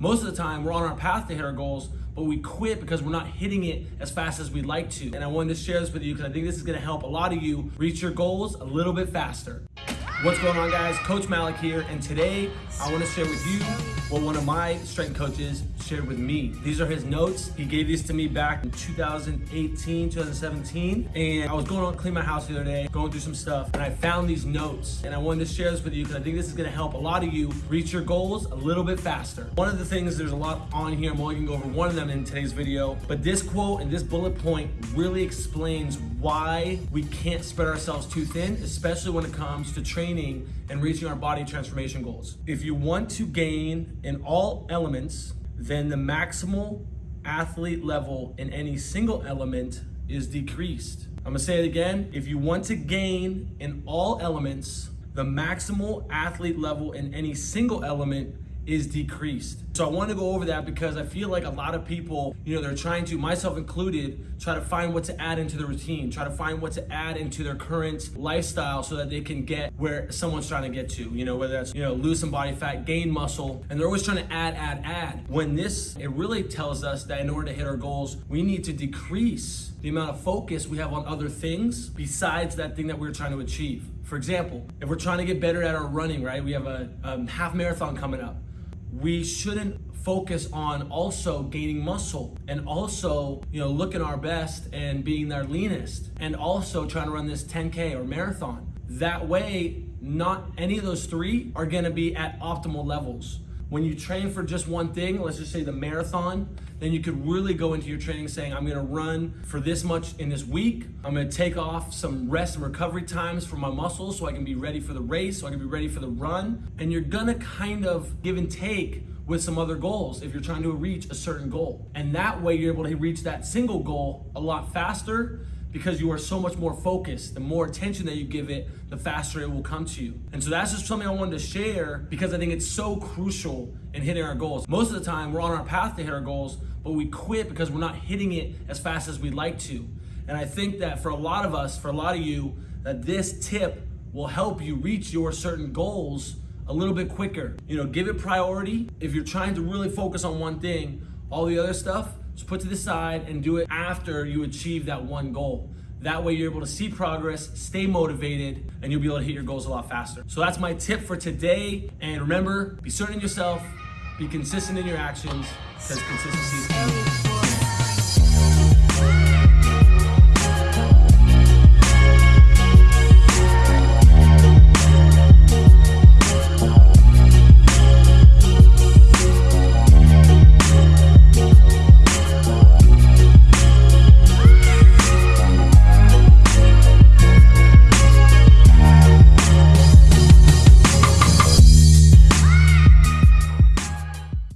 Most of the time, we're on our path to hit our goals, but we quit because we're not hitting it as fast as we'd like to. And I wanted to share this with you because I think this is gonna help a lot of you reach your goals a little bit faster. What's going on guys? Coach Malik here, and today I wanna share with you what one of my strength coaches shared with me. These are his notes. He gave these to me back in 2018, 2017, and I was going to clean my house the other day, going through some stuff, and I found these notes, and I wanted to share this with you because I think this is gonna help a lot of you reach your goals a little bit faster. One of the things, there's a lot on here, I'm only gonna go over one of them in today's video, but this quote and this bullet point really explains why we can't spread ourselves too thin, especially when it comes to training and reaching our body transformation goals. If you want to gain in all elements, then the maximal athlete level in any single element is decreased. I'm gonna say it again. If you want to gain in all elements, the maximal athlete level in any single element is decreased. So I want to go over that because I feel like a lot of people, you know, they're trying to, myself included, try to find what to add into the routine, try to find what to add into their current lifestyle so that they can get where someone's trying to get to, you know, whether that's, you know, lose some body fat, gain muscle, and they're always trying to add, add, add. When this, it really tells us that in order to hit our goals, we need to decrease the amount of focus we have on other things besides that thing that we're trying to achieve. For example, if we're trying to get better at our running, right? We have a, a half marathon coming up we shouldn't focus on also gaining muscle and also, you know, looking our best and being their leanest and also trying to run this 10K or marathon. That way, not any of those three are gonna be at optimal levels. When you train for just one thing, let's just say the marathon, then you could really go into your training saying, I'm gonna run for this much in this week. I'm gonna take off some rest and recovery times for my muscles so I can be ready for the race, so I can be ready for the run. And you're gonna kind of give and take with some other goals if you're trying to reach a certain goal. And that way you're able to reach that single goal a lot faster because you are so much more focused. The more attention that you give it, the faster it will come to you. And so that's just something I wanted to share because I think it's so crucial in hitting our goals. Most of the time, we're on our path to hit our goals, but we quit because we're not hitting it as fast as we'd like to. And I think that for a lot of us, for a lot of you, that this tip will help you reach your certain goals a little bit quicker. You know, give it priority. If you're trying to really focus on one thing, all the other stuff, just put to the side and do it after you achieve that one goal. That way you're able to see progress, stay motivated, and you'll be able to hit your goals a lot faster. So that's my tip for today. And remember, be certain in yourself, be consistent in your actions, because consistency is key.